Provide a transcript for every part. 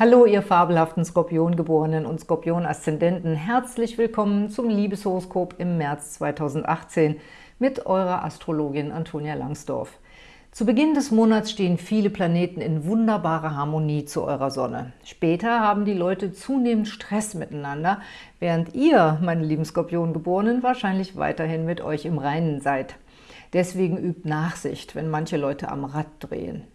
Hallo, ihr fabelhaften Skorpiongeborenen und Skorpion-Aszendenten. Herzlich willkommen zum Liebeshoroskop im März 2018 mit eurer Astrologin Antonia Langsdorf. Zu Beginn des Monats stehen viele Planeten in wunderbarer Harmonie zu eurer Sonne. Später haben die Leute zunehmend Stress miteinander, während ihr, meine lieben Skorpiongeborenen, wahrscheinlich weiterhin mit euch im Reinen seid. Deswegen übt Nachsicht, wenn manche Leute am Rad drehen.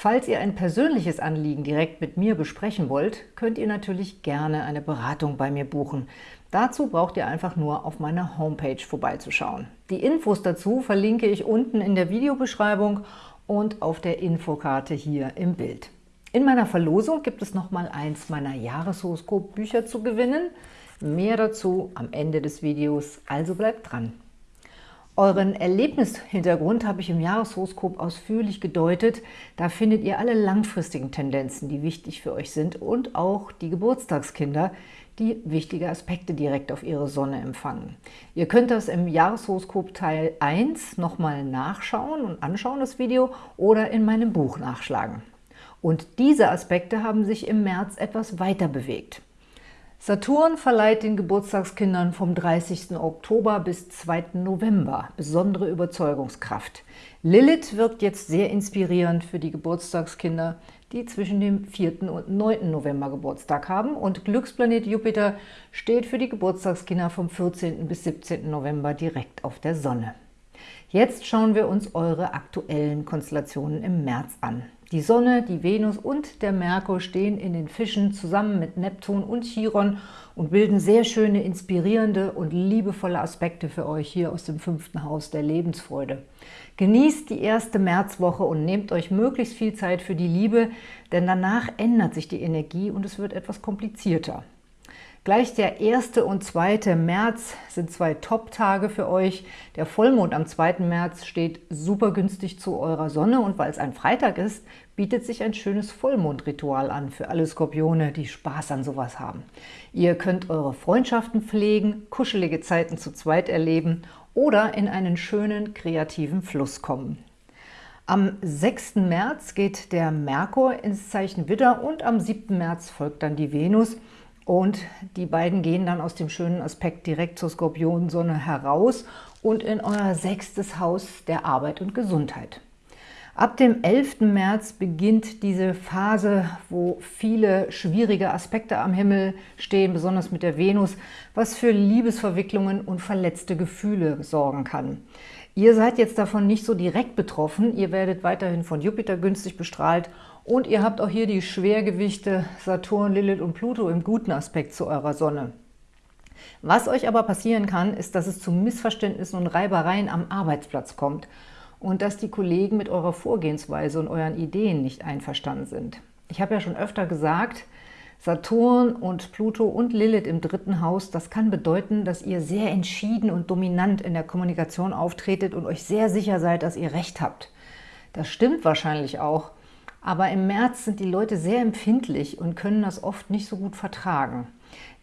Falls ihr ein persönliches Anliegen direkt mit mir besprechen wollt, könnt ihr natürlich gerne eine Beratung bei mir buchen. Dazu braucht ihr einfach nur auf meiner Homepage vorbeizuschauen. Die Infos dazu verlinke ich unten in der Videobeschreibung und auf der Infokarte hier im Bild. In meiner Verlosung gibt es nochmal eins meiner Jahreshoroskop-Bücher zu gewinnen. Mehr dazu am Ende des Videos, also bleibt dran! Euren Erlebnishintergrund habe ich im Jahreshoroskop ausführlich gedeutet. Da findet ihr alle langfristigen Tendenzen, die wichtig für euch sind und auch die Geburtstagskinder, die wichtige Aspekte direkt auf ihre Sonne empfangen. Ihr könnt das im Jahreshoroskop Teil 1 nochmal nachschauen und anschauen, das Video, oder in meinem Buch nachschlagen. Und diese Aspekte haben sich im März etwas weiter bewegt. Saturn verleiht den Geburtstagskindern vom 30. Oktober bis 2. November besondere Überzeugungskraft. Lilith wirkt jetzt sehr inspirierend für die Geburtstagskinder, die zwischen dem 4. und 9. November Geburtstag haben und Glücksplanet Jupiter steht für die Geburtstagskinder vom 14. bis 17. November direkt auf der Sonne. Jetzt schauen wir uns eure aktuellen Konstellationen im März an. Die Sonne, die Venus und der Merkur stehen in den Fischen zusammen mit Neptun und Chiron und bilden sehr schöne, inspirierende und liebevolle Aspekte für euch hier aus dem fünften Haus der Lebensfreude. Genießt die erste Märzwoche und nehmt euch möglichst viel Zeit für die Liebe, denn danach ändert sich die Energie und es wird etwas komplizierter. Gleich der 1. und 2. März sind zwei Top-Tage für euch. Der Vollmond am 2. März steht super günstig zu eurer Sonne und weil es ein Freitag ist, bietet sich ein schönes Vollmondritual an für alle Skorpione, die Spaß an sowas haben. Ihr könnt eure Freundschaften pflegen, kuschelige Zeiten zu zweit erleben oder in einen schönen kreativen Fluss kommen. Am 6. März geht der Merkur ins Zeichen Widder und am 7. März folgt dann die Venus – und die beiden gehen dann aus dem schönen Aspekt direkt zur Skorpionsonne heraus und in euer sechstes Haus der Arbeit und Gesundheit. Ab dem 11. März beginnt diese Phase, wo viele schwierige Aspekte am Himmel stehen, besonders mit der Venus, was für Liebesverwicklungen und verletzte Gefühle sorgen kann. Ihr seid jetzt davon nicht so direkt betroffen, ihr werdet weiterhin von Jupiter günstig bestrahlt und ihr habt auch hier die Schwergewichte Saturn, Lilith und Pluto im guten Aspekt zu eurer Sonne. Was euch aber passieren kann, ist, dass es zu Missverständnissen und Reibereien am Arbeitsplatz kommt und dass die Kollegen mit eurer Vorgehensweise und euren Ideen nicht einverstanden sind. Ich habe ja schon öfter gesagt, Saturn und Pluto und Lilith im dritten Haus, das kann bedeuten, dass ihr sehr entschieden und dominant in der Kommunikation auftretet und euch sehr sicher seid, dass ihr Recht habt. Das stimmt wahrscheinlich auch, aber im März sind die Leute sehr empfindlich und können das oft nicht so gut vertragen.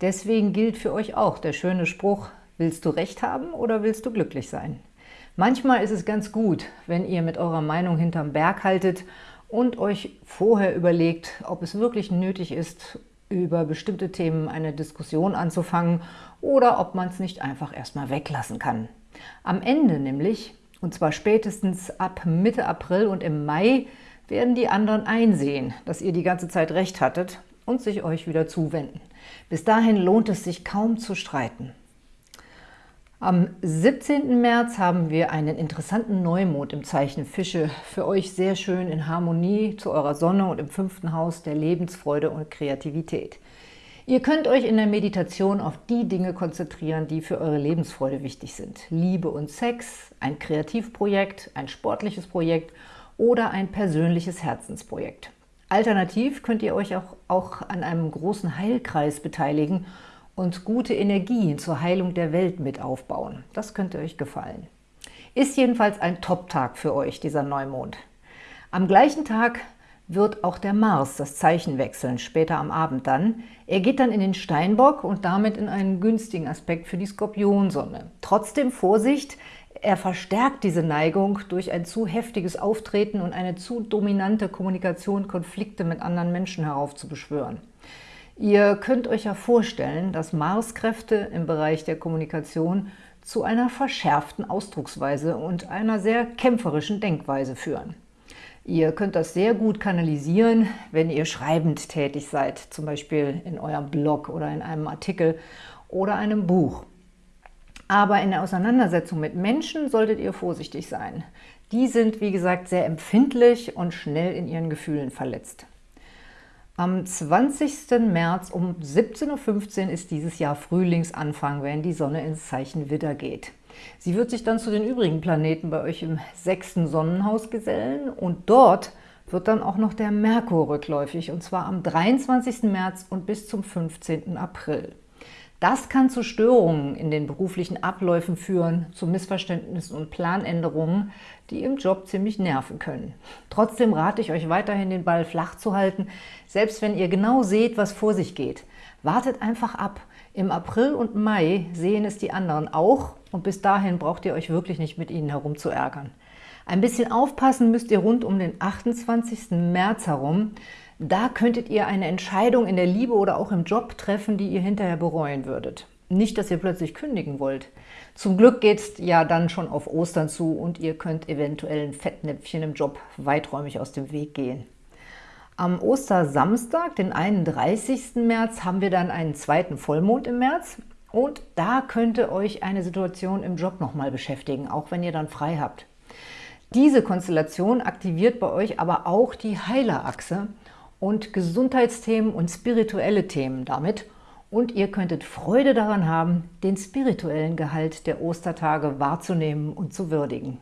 Deswegen gilt für euch auch der schöne Spruch, willst du Recht haben oder willst du glücklich sein? Manchmal ist es ganz gut, wenn ihr mit eurer Meinung hinterm Berg haltet und euch vorher überlegt, ob es wirklich nötig ist, über bestimmte Themen eine Diskussion anzufangen oder ob man es nicht einfach erstmal weglassen kann. Am Ende nämlich, und zwar spätestens ab Mitte April und im Mai, werden die anderen einsehen, dass ihr die ganze Zeit recht hattet und sich euch wieder zuwenden. Bis dahin lohnt es sich kaum zu streiten. Am 17. März haben wir einen interessanten Neumond im Zeichen Fische. Für euch sehr schön in Harmonie zu eurer Sonne und im fünften Haus der Lebensfreude und Kreativität. Ihr könnt euch in der Meditation auf die Dinge konzentrieren, die für eure Lebensfreude wichtig sind. Liebe und Sex, ein Kreativprojekt, ein sportliches Projekt oder ein persönliches Herzensprojekt. Alternativ könnt ihr euch auch, auch an einem großen Heilkreis beteiligen und gute Energien zur Heilung der Welt mit aufbauen. Das könnte euch gefallen. Ist jedenfalls ein Top-Tag für euch, dieser Neumond. Am gleichen Tag wird auch der Mars das Zeichen wechseln, später am Abend dann. Er geht dann in den Steinbock und damit in einen günstigen Aspekt für die Skorpionsonne. Trotzdem Vorsicht, Er verstärkt diese Neigung durch ein zu heftiges Auftreten und eine zu dominante Kommunikation, Konflikte mit anderen Menschen heraufzubeschwören. Ihr könnt euch ja vorstellen, dass Marskräfte im Bereich der Kommunikation zu einer verschärften Ausdrucksweise und einer sehr kämpferischen Denkweise führen. Ihr könnt das sehr gut kanalisieren, wenn ihr schreibend tätig seid, zum Beispiel in eurem Blog oder in einem Artikel oder einem Buch. Aber in der Auseinandersetzung mit Menschen solltet ihr vorsichtig sein. Die sind, wie gesagt, sehr empfindlich und schnell in ihren Gefühlen verletzt. Am 20. März um 17.15 Uhr ist dieses Jahr Frühlingsanfang, wenn die Sonne ins Zeichen Widder geht. Sie wird sich dann zu den übrigen Planeten bei euch im sechsten Sonnenhaus gesellen und dort wird dann auch noch der Merkur rückläufig, und zwar am 23. März und bis zum 15. April. Das kann zu Störungen in den beruflichen Abläufen führen, zu Missverständnissen und Planänderungen, die im Job ziemlich nerven können. Trotzdem rate ich euch weiterhin, den Ball flach zu halten, selbst wenn ihr genau seht, was vor sich geht. Wartet einfach ab. Im April und Mai sehen es die anderen auch und bis dahin braucht ihr euch wirklich nicht mit ihnen herumzuärgern. Ein bisschen aufpassen müsst ihr rund um den 28. März herum, da könntet ihr eine Entscheidung in der Liebe oder auch im Job treffen, die ihr hinterher bereuen würdet. Nicht, dass ihr plötzlich kündigen wollt. Zum Glück geht es ja dann schon auf Ostern zu und ihr könnt eventuell ein Fettnäpfchen im Job weiträumig aus dem Weg gehen. Am Ostersamstag, den 31. März, haben wir dann einen zweiten Vollmond im März. Und da könnte euch eine Situation im Job nochmal beschäftigen, auch wenn ihr dann frei habt. Diese Konstellation aktiviert bei euch aber auch die Heilerachse und Gesundheitsthemen und spirituelle Themen damit. Und ihr könntet Freude daran haben, den spirituellen Gehalt der Ostertage wahrzunehmen und zu würdigen.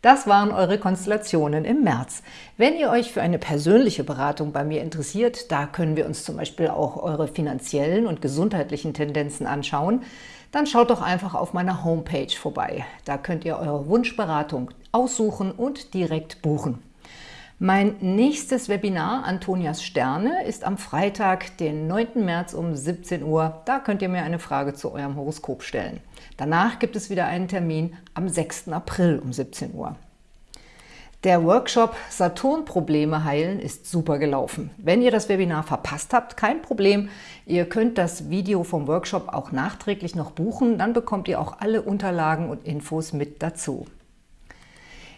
Das waren eure Konstellationen im März. Wenn ihr euch für eine persönliche Beratung bei mir interessiert, da können wir uns zum Beispiel auch eure finanziellen und gesundheitlichen Tendenzen anschauen, dann schaut doch einfach auf meiner Homepage vorbei. Da könnt ihr eure Wunschberatung aussuchen und direkt buchen. Mein nächstes Webinar, Antonias Sterne, ist am Freitag, den 9. März um 17 Uhr. Da könnt ihr mir eine Frage zu eurem Horoskop stellen. Danach gibt es wieder einen Termin am 6. April um 17 Uhr. Der Workshop Saturn-Probleme heilen ist super gelaufen. Wenn ihr das Webinar verpasst habt, kein Problem. Ihr könnt das Video vom Workshop auch nachträglich noch buchen. Dann bekommt ihr auch alle Unterlagen und Infos mit dazu.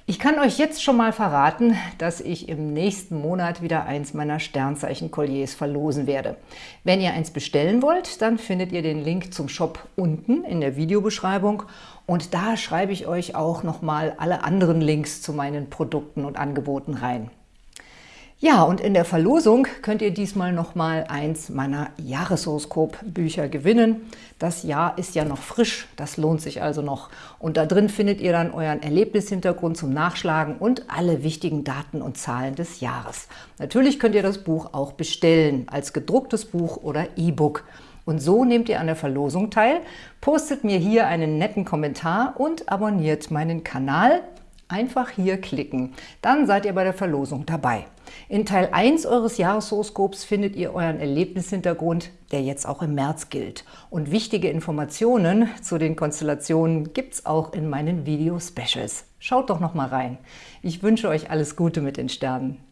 Ich kann euch jetzt schon mal verraten, dass ich im nächsten Monat wieder eins meiner Sternzeichen-Kolliers verlosen werde. Wenn ihr eins bestellen wollt, dann findet ihr den Link zum Shop unten in der Videobeschreibung und da schreibe ich euch auch nochmal alle anderen Links zu meinen Produkten und Angeboten rein. Ja, und in der Verlosung könnt ihr diesmal nochmal eins meiner Jahreshoroskop-Bücher gewinnen. Das Jahr ist ja noch frisch, das lohnt sich also noch. Und da drin findet ihr dann euren Erlebnishintergrund zum Nachschlagen und alle wichtigen Daten und Zahlen des Jahres. Natürlich könnt ihr das Buch auch bestellen, als gedrucktes Buch oder E-Book. Und so nehmt ihr an der Verlosung teil, postet mir hier einen netten Kommentar und abonniert meinen Kanal. Einfach hier klicken, dann seid ihr bei der Verlosung dabei. In Teil 1 eures Jahreshoroskops findet ihr euren Erlebnishintergrund, der jetzt auch im März gilt. Und wichtige Informationen zu den Konstellationen gibt es auch in meinen Video-Specials. Schaut doch noch mal rein. Ich wünsche euch alles Gute mit den Sternen.